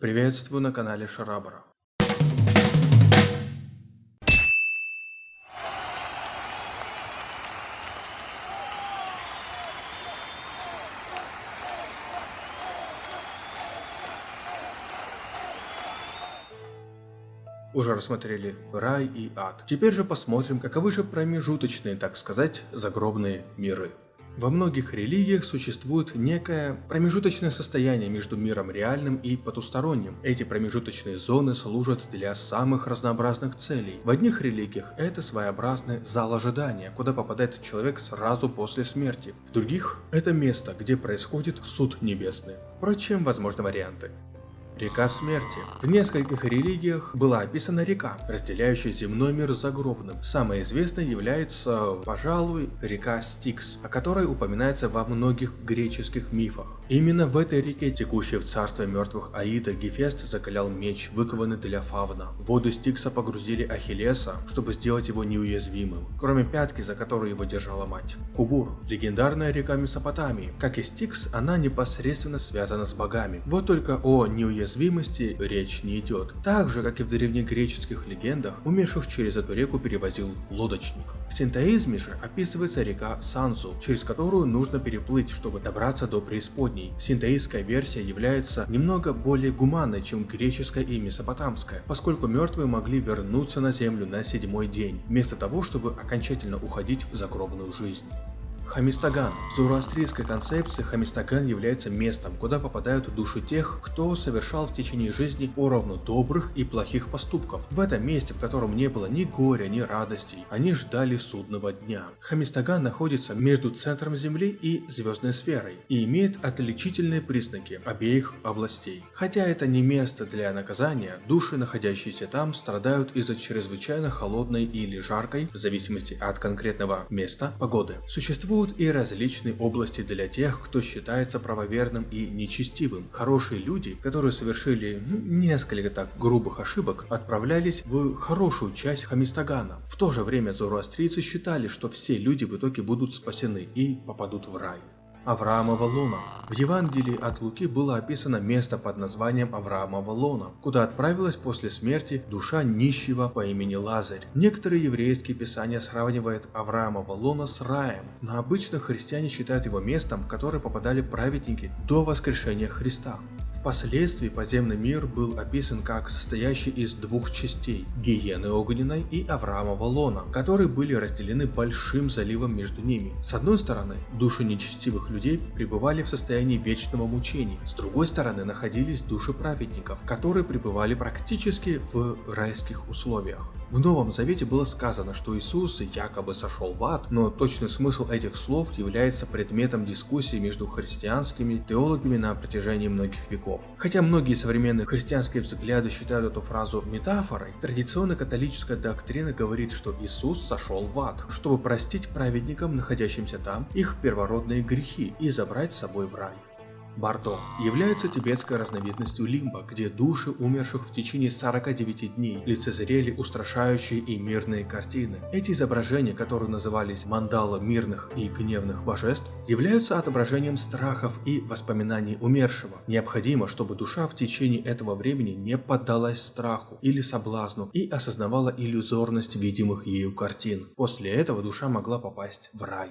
Приветствую на канале Шарабара. Уже рассмотрели рай и ад. Теперь же посмотрим, каковы же промежуточные, так сказать, загробные миры. Во многих религиях существует некое промежуточное состояние между миром реальным и потусторонним. Эти промежуточные зоны служат для самых разнообразных целей. В одних религиях это своеобразный зал ожидания, куда попадает человек сразу после смерти. В других это место, где происходит суд небесный. Впрочем, возможны варианты. Река смерти. В нескольких религиях была описана река, разделяющая земной мир с загробным. Самой известной является, пожалуй, река Стикс, о которой упоминается во многих греческих мифах. Именно в этой реке, текущей в царство мертвых Аида, Гефест закалял меч, выкованный для фавна. В воду Стикса погрузили Ахиллеса, чтобы сделать его неуязвимым, кроме пятки, за которую его держала мать. Хубур – легендарная река Месопотамии. Как и Стикс, она непосредственно связана с богами. Вот только о неуязвимости уязвимости речь не идет. Так же, как и в древнегреческих легендах, умерших через эту реку перевозил лодочник. В синтоизме же описывается река Сансу, через которую нужно переплыть, чтобы добраться до преисподней. Синтоистская версия является немного более гуманной, чем греческая и месопотамская, поскольку мертвые могли вернуться на землю на седьмой день, вместо того, чтобы окончательно уходить в загробную жизнь. Хамистаган. В зороастрийской концепции Хамистаган является местом, куда попадают души тех, кто совершал в течение жизни поровну добрых и плохих поступков. В этом месте, в котором не было ни горя, ни радостей, они ждали судного дня. Хамистаган находится между центром Земли и звездной сферой и имеет отличительные признаки обеих областей. Хотя это не место для наказания, души, находящиеся там, страдают из-за чрезвычайно холодной или жаркой, в зависимости от конкретного места, погоды. Существует Существуют и различные области для тех, кто считается правоверным и нечестивым. Хорошие люди, которые совершили ну, несколько так грубых ошибок, отправлялись в хорошую часть Хамистагана. В то же время зороастрийцы считали, что все люди в итоге будут спасены и попадут в рай. Авраамова луна. В Евангелии от Луки было описано место под названием Авраамова луна, куда отправилась после смерти душа нищего по имени Лазарь. Некоторые еврейские писания сравнивают Авраамова луна с раем, но обычно христиане считают его местом, в которое попадали праведники до воскрешения Христа. Впоследствии подземный мир был описан как состоящий из двух частей – Гиены Огненной и Авраамова Лона, которые были разделены большим заливом между ними. С одной стороны, души нечестивых людей пребывали в состоянии вечного мучения, с другой стороны находились души праведников, которые пребывали практически в райских условиях. В Новом Завете было сказано, что Иисус якобы сошел в ад, но точный смысл этих слов является предметом дискуссии между христианскими теологами на протяжении многих веков. Хотя многие современные христианские взгляды считают эту фразу метафорой, традиционная католическая доктрина говорит, что Иисус сошел в ад, чтобы простить праведникам, находящимся там, их первородные грехи и забрать с собой в рай. Бардо является тибетской разновидностью лимба, где души умерших в течение 49 дней лицезрели устрашающие и мирные картины. Эти изображения, которые назывались мандала мирных и гневных божеств, являются отображением страхов и воспоминаний умершего. Необходимо, чтобы душа в течение этого времени не поддалась страху или соблазну и осознавала иллюзорность видимых ею картин. После этого душа могла попасть в рай.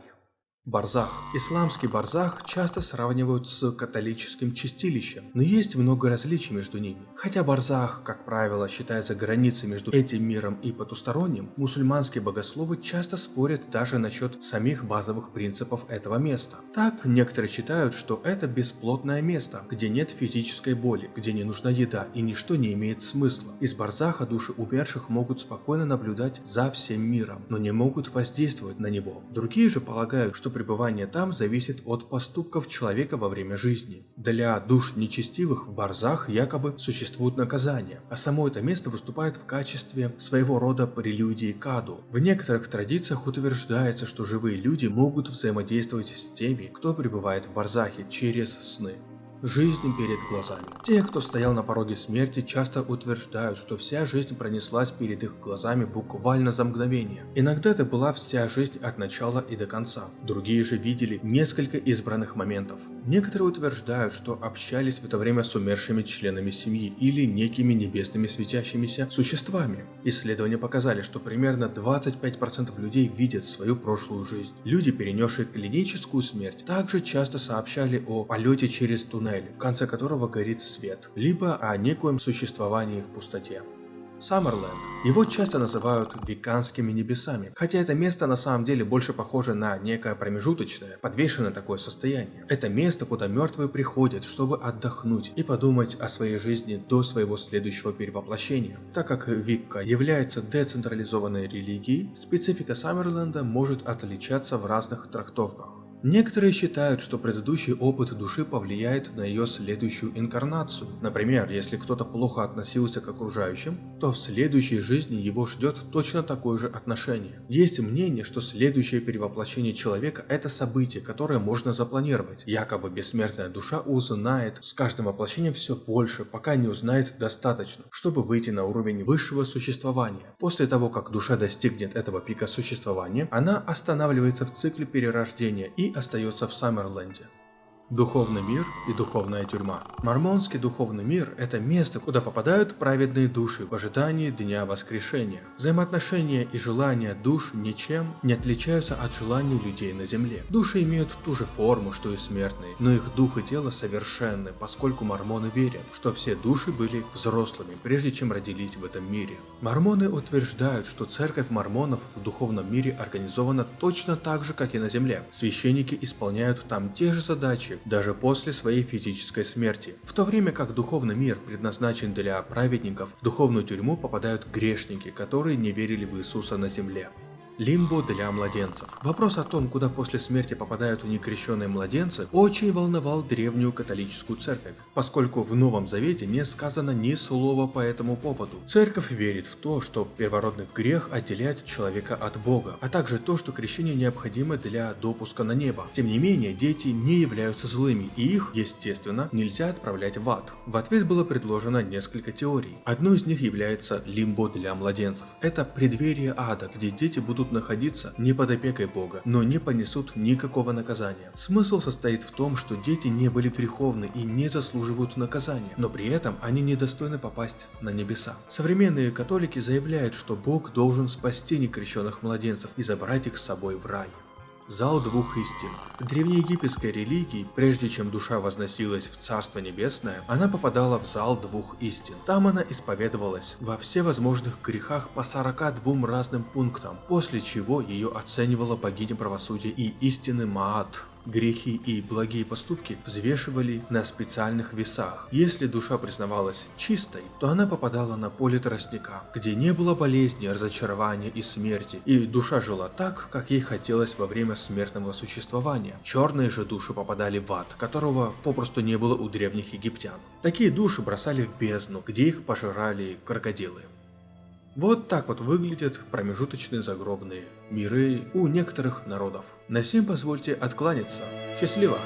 Барзах. Исламский барзах часто сравнивают с католическим чистилищем, но есть много различий между ними. Хотя барзах, как правило, считается границей между этим миром и потусторонним, мусульманские богословы часто спорят даже насчет самих базовых принципов этого места. Так, некоторые считают, что это бесплотное место, где нет физической боли, где не нужна еда и ничто не имеет смысла. Из барзаха души умерших могут спокойно наблюдать за всем миром, но не могут воздействовать на него. Другие же полагают, что пребывание там зависит от поступков человека во время жизни. Для душ нечестивых в Барзах якобы существует наказание, а само это место выступает в качестве своего рода прелюдии к аду. В некоторых традициях утверждается, что живые люди могут взаимодействовать с теми, кто пребывает в Барзахе через сны. Жизнь перед глазами. Те, кто стоял на пороге смерти, часто утверждают, что вся жизнь пронеслась перед их глазами буквально за мгновение. Иногда это была вся жизнь от начала и до конца. Другие же видели несколько избранных моментов. Некоторые утверждают, что общались в это время с умершими членами семьи или некими небесными светящимися существами. Исследования показали, что примерно 25% людей видят свою прошлую жизнь. Люди, перенесшие клиническую смерть, также часто сообщали о полете через туннель туннель, в конце которого горит свет, либо о некоем существовании в пустоте. Саммерленд. Его часто называют веканскими небесами, хотя это место на самом деле больше похоже на некое промежуточное, подвешенное такое состояние. Это место, куда мертвые приходят, чтобы отдохнуть и подумать о своей жизни до своего следующего перевоплощения. Так как Викка является децентрализованной религией, специфика Саммерленда может отличаться в разных трактовках. Некоторые считают, что предыдущий опыт души повлияет на ее следующую инкарнацию. Например, если кто-то плохо относился к окружающим, то в следующей жизни его ждет точно такое же отношение. Есть мнение, что следующее перевоплощение человека – это событие, которое можно запланировать. Якобы бессмертная душа узнает с каждым воплощением все больше, пока не узнает достаточно, чтобы выйти на уровень высшего существования. После того, как душа достигнет этого пика существования, она останавливается в цикле перерождения и остается в Саммерленде. Духовный мир и духовная тюрьма. Мормонский духовный мир – это место, куда попадают праведные души в ожидании Дня Воскрешения. Взаимоотношения и желания душ ничем не отличаются от желаний людей на земле. Души имеют ту же форму, что и смертные, но их дух и тело совершенны, поскольку мормоны верят, что все души были взрослыми, прежде чем родились в этом мире. Мормоны утверждают, что церковь мормонов в духовном мире организована точно так же, как и на земле. Священники исполняют там те же задачи, даже после своей физической смерти. В то время как духовный мир предназначен для праведников, в духовную тюрьму попадают грешники, которые не верили в Иисуса на земле. Лимбо для младенцев. Вопрос о том, куда после смерти попадают некрещенные младенцы, очень волновал древнюю католическую церковь, поскольку в Новом Завете не сказано ни слова по этому поводу. Церковь верит в то, что первородный грех отделяет человека от Бога, а также то, что крещение необходимо для допуска на небо. Тем не менее, дети не являются злыми, и их, естественно, нельзя отправлять в ад. В ответ было предложено несколько теорий. Одной из них является лимбо для младенцев. Это преддверие ада, где дети будут будут находиться не под опекой Бога, но не понесут никакого наказания. Смысл состоит в том, что дети не были греховны и не заслуживают наказания, но при этом они недостойны попасть на небеса. Современные католики заявляют, что Бог должен спасти некрещенных младенцев и забрать их с собой в рай. Зал двух истин. В древнеегипетской религии, прежде чем душа возносилась в Царство Небесное, она попадала в зал двух истин. Там она исповедовалась во всевозможных грехах по 42 разным пунктам, после чего ее оценивала богиня правосудия и истины Маат грехи и благие поступки взвешивали на специальных весах. Если душа признавалась чистой, то она попадала на поле тростника, где не было болезни, разочарования и смерти, и душа жила так, как ей хотелось во время смертного существования. Черные же души попадали в ад, которого попросту не было у древних египтян. Такие души бросали в бездну, где их пожирали крокодилы. Вот так вот выглядят промежуточные загробные миры у некоторых народов. На сим позвольте откланяться. Счастливо!